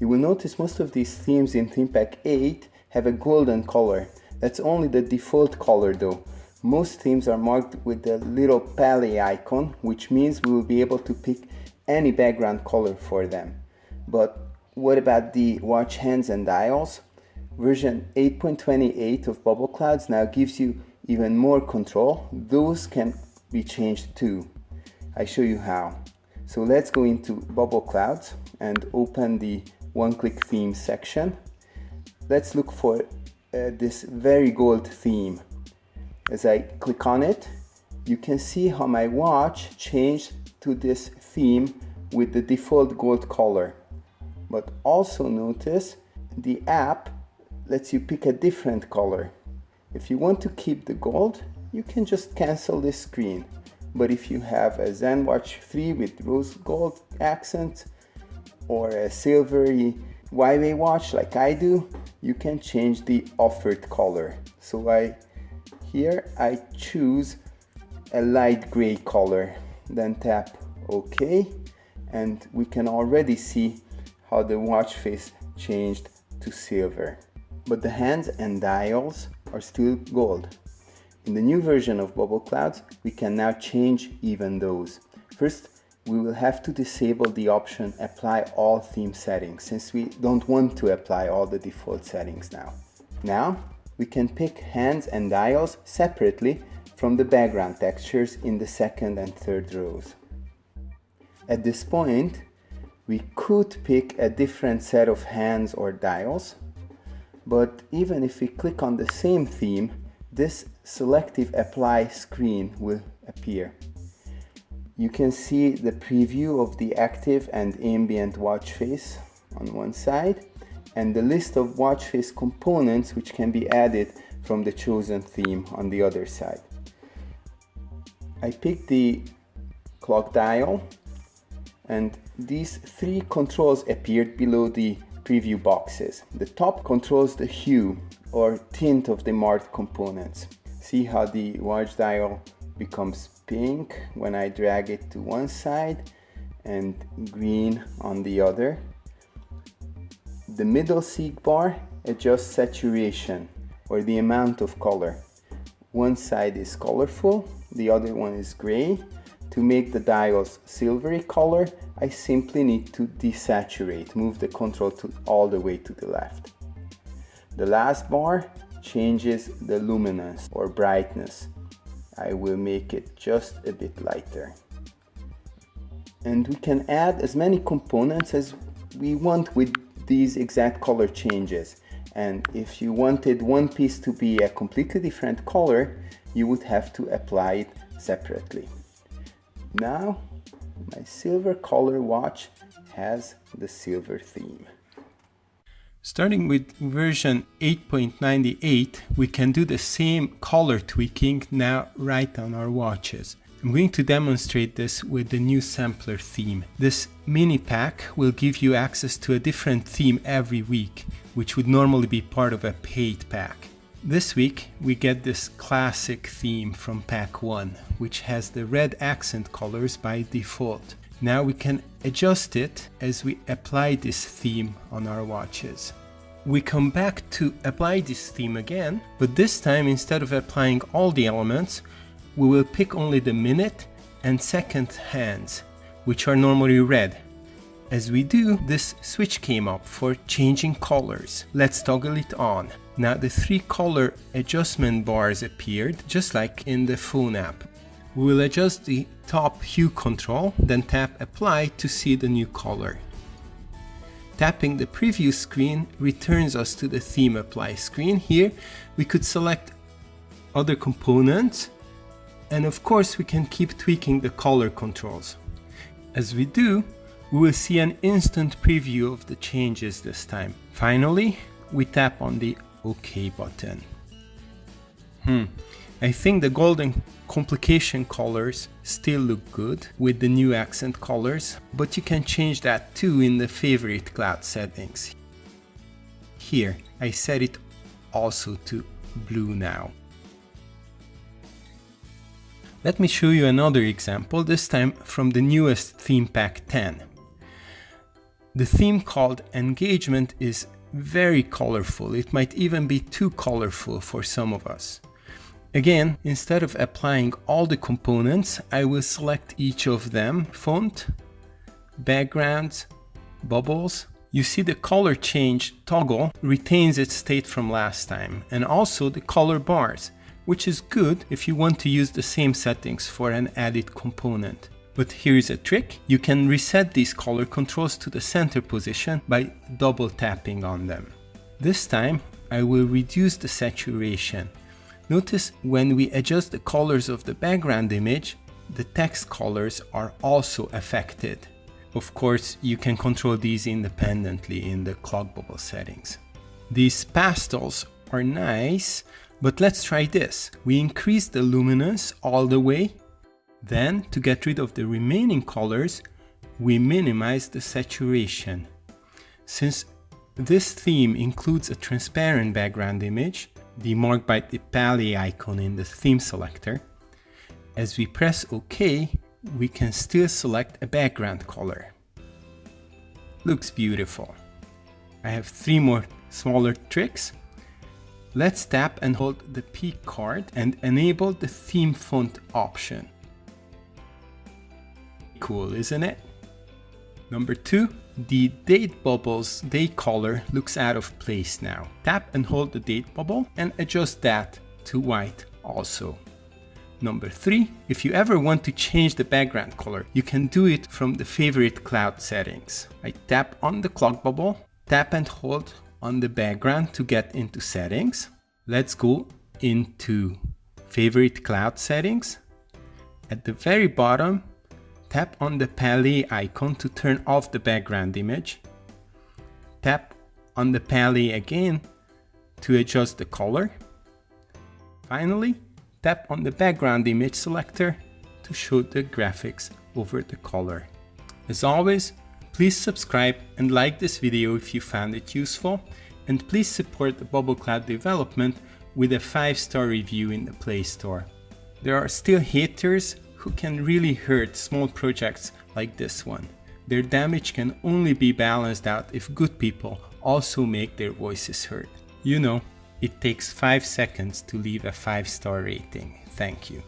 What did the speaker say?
You will notice most of these themes in Theme Pack 8 have a golden color. That's only the default color though. Most themes are marked with the little palette icon, which means we will be able to pick any background color for them. But what about the watch hands and dials? Version 8.28 of Bubble Clouds now gives you even more control. Those can be changed too. I show you how. So let's go into Bubble Clouds and open the one-click theme section. Let's look for uh, this very gold theme. As I click on it, you can see how my watch changed to this theme with the default gold color. But also notice the app lets you pick a different color. If you want to keep the gold, you can just cancel this screen. But if you have a ZenWatch 3 with rose gold accent or a silvery Huawei watch like I do, you can change the offered color. So I here I choose a light gray color, then tap OK and we can already see how the watch face changed to silver. But the hands and dials are still gold. In the new version of Bubble Clouds, we can now change even those. First, we will have to disable the option apply all theme settings since we don't want to apply all the default settings now. Now, we can pick hands and dials separately from the background textures in the second and third rows. At this point, we could pick a different set of hands or dials, but even if we click on the same theme, this selective apply screen will appear. You can see the preview of the active and ambient watch face on one side and the list of watch face components which can be added from the chosen theme on the other side. I picked the clock dial and these three controls appeared below the preview boxes. The top controls the hue or tint of the marked components. See how the watch dial becomes pink when I drag it to one side and green on the other. The middle seek bar adjusts saturation or the amount of color. One side is colorful, the other one is gray to make the dials silvery color, I simply need to desaturate, move the control to all the way to the left. The last bar changes the luminance or brightness. I will make it just a bit lighter. And we can add as many components as we want with these exact color changes. And if you wanted one piece to be a completely different color, you would have to apply it separately. Now my silver color watch has the silver theme. Starting with version 8.98, we can do the same color tweaking now right on our watches. I'm going to demonstrate this with the new sampler theme. This mini pack will give you access to a different theme every week, which would normally be part of a paid pack. This week we get this classic theme from pack 1, which has the red accent colors by default. Now we can adjust it as we apply this theme on our watches. We come back to apply this theme again, but this time instead of applying all the elements, we will pick only the minute and second hands, which are normally red. As we do, this switch came up for changing colors. Let's toggle it on. Now the three color adjustment bars appeared, just like in the phone app. We will adjust the top hue control, then tap apply to see the new color. Tapping the preview screen returns us to the theme apply screen. Here we could select other components and of course we can keep tweaking the color controls. As we do, we will see an instant preview of the changes this time. Finally, we tap on the OK button. Hmm, I think the golden complication colors still look good with the new accent colors, but you can change that too in the favorite cloud settings. Here, I set it also to blue now. Let me show you another example, this time from the newest theme pack 10. The theme called engagement is very colorful. It might even be too colorful for some of us. Again, instead of applying all the components, I will select each of them, font, backgrounds, bubbles. You see the color change toggle retains its state from last time and also the color bars, which is good if you want to use the same settings for an added component. But here's a trick. You can reset these color controls to the center position by double tapping on them. This time I will reduce the saturation. Notice when we adjust the colors of the background image, the text colors are also affected. Of course, you can control these independently in the clock bubble settings. These pastels are nice, but let's try this. We increase the luminance all the way then, to get rid of the remaining colors, we minimize the saturation. Since this theme includes a transparent background image, demarked by the palette icon in the theme selector, as we press OK, we can still select a background color. Looks beautiful. I have three more smaller tricks. Let's tap and hold the P card and enable the theme font option. Cool, isn't it? Number two, the date bubble's date color looks out of place now. Tap and hold the date bubble and adjust that to white also. Number three, if you ever want to change the background color, you can do it from the favorite cloud settings. I tap on the clock bubble, tap and hold on the background to get into settings. Let's go into favorite cloud settings. At the very bottom, Tap on the palette icon to turn off the background image. Tap on the palette again to adjust the color. Finally, tap on the background image selector to show the graphics over the color. As always, please subscribe and like this video if you found it useful and please support the Bubble Cloud development with a 5-star review in the Play Store. There are still haters who can really hurt small projects like this one. Their damage can only be balanced out if good people also make their voices heard. You know, it takes 5 seconds to leave a 5 star rating. Thank you.